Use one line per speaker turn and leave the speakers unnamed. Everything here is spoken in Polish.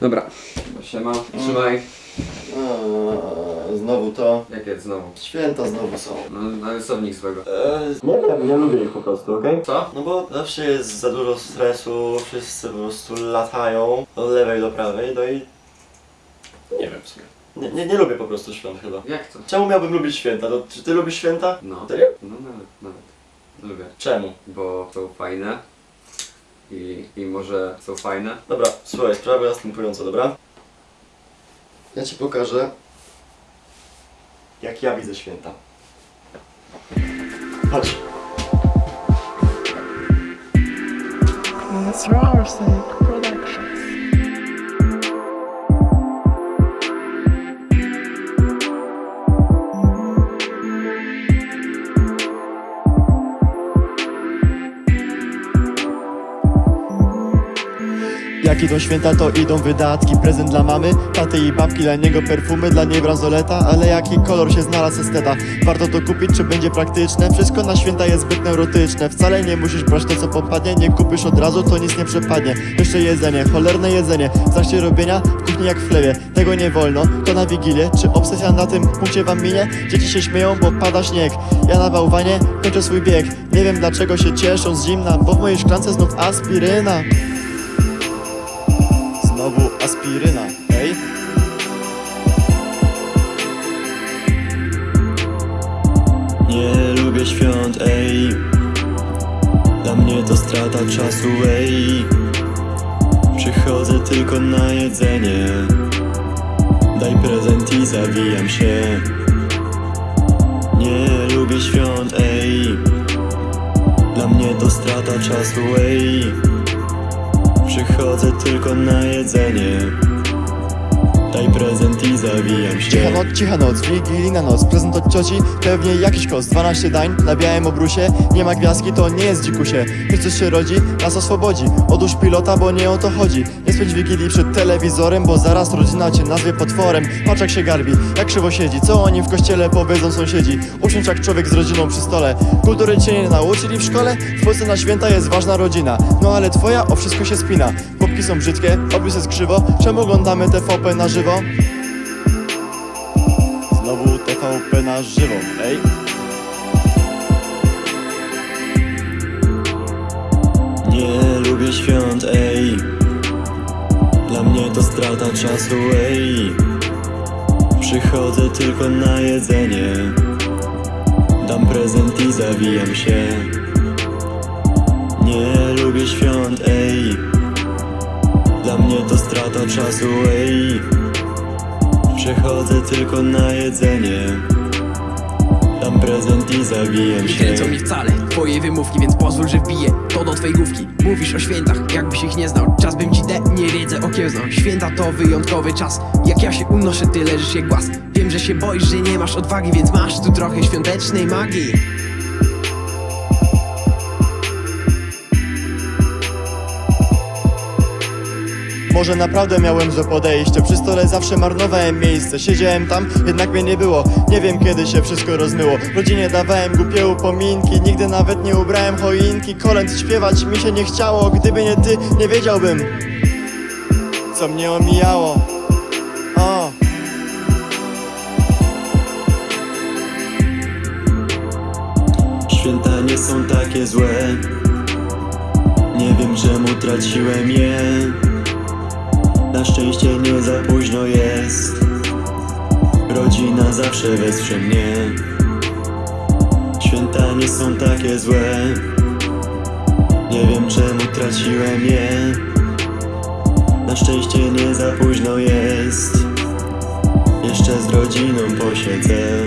Dobra, siema, trzymaj.
A, znowu to.
Jakie znowu?
Święta znowu są.
No, na rysownik swego.
Eee, nie wiem, nie lubię ich po prostu, okej?
Co?
No bo zawsze jest za dużo stresu, wszyscy po prostu latają do lewej, do prawej, no i... Nie wiem w sumie. Nie, nie, nie lubię po prostu świąt chyba.
Jak to?
Czemu miałbym lubić święta? No, czy ty lubisz święta?
No.
Serio?
No nawet, nawet. Lubię.
Czemu?
Bo są fajne. I, I może są fajne.
Dobra, słuchaj, sprawa następująca, dobra? Ja ci pokażę, jak ja widzę święta. Chodź.
It's Roarsink
Jak idą święta, to idą wydatki. Prezent dla mamy, taty i babki Dla niego perfumy, dla niej bransoleta. Ale jaki kolor się znalazł esteta? Warto to kupić, czy będzie praktyczne? Wszystko na święta jest zbyt neurotyczne Wcale nie musisz brać to, co popadnie. Nie kupisz od razu, to nic nie przepadnie. Jeszcze jedzenie, cholerne jedzenie. W trakcie robienia, w kuchni jak w chlewie. Tego nie wolno, to na Wigilię Czy obsesja na tym punkcie wam minie? Dzieci się śmieją, bo pada śnieg. Ja na bałwanie kończę swój bieg. Nie wiem dlaczego się cieszą z zimna Bo w mojej szklance znów aspiryna Znowu aspiryna, ej?
Nie lubię świąt, ej. Dla mnie to strata czasu, ej. Przychodzę tylko na jedzenie. Daj prezent i zawijam się. Nie lubię świąt, ej. Dla mnie to strata czasu, ej Przychodzę tylko na jedzenie się.
Cicha noc, cicha noc, wigilijna noc Prezent od cioci, pewnie jakiś kos. 12 dań na białym obrusie Nie ma gwiazdki, to nie jest dzikusie. Chrystus się rodzi, nas oswobodzi Odłóż pilota, bo nie o to chodzi. Nie spędź wigilii przed telewizorem Bo zaraz rodzina cię nazwie potworem. Patrz jak się garbi, jak krzywo siedzi Co oni w kościele powiedzą sąsiedzi? Usiądź jak człowiek z rodziną przy stole. Kultury cię nie nauczyli w szkole? W Polsce na święta jest ważna rodzina. No ale twoja o wszystko się spina. Popki są brzydkie, obrys jest krzywo Czemu oglądamy TVP na żywo? Znowu TVP na żywo, ej?
Nie lubię świąt, ej. Dla mnie to strata czasu, ej. Przychodzę tylko na jedzenie. Dam prezent i zawijam się. Nie lubię świąt, ej. Dla mnie to strata czasu, ej Przychodzę tylko na jedzenie. Dam prezent i
Nie
się.
Kręcą mnie wcale twoje wymówki, więc pozwól, że wbiję to do twej główki. Mówisz o świętach, jakbyś ich nie znał. Czas bym ci de, nie wiedzę okiełznał. Święta to wyjątkowy czas. Jak ja się unoszę, ty leżysz jak głaz. Wiem, że się boisz, że nie masz odwagi Więc masz tu trochę świątecznej magii
Może naprawdę miałem złe podejście. Przy stole zawsze marnowałem miejsce. Siedziałem tam, jednak mnie nie było. Nie wiem kiedy się wszystko rozmyło. Rodzinie dawałem głupie upominki. Nigdy nawet nie ubrałem choinki. Kolęd śpiewać mi się nie chciało. Gdyby nie ty, nie wiedziałbym Co mnie omijało. O.
Święta nie są takie złe. Nie wiem czemu traciłem je Na szczęście nie za późno jest. Rodzina zawsze wesprze mnie. Święta nie są takie złe. Nie wiem czemu traciłem je. Na szczęście nie za późno jest. Jeszcze z rodziną posiedzę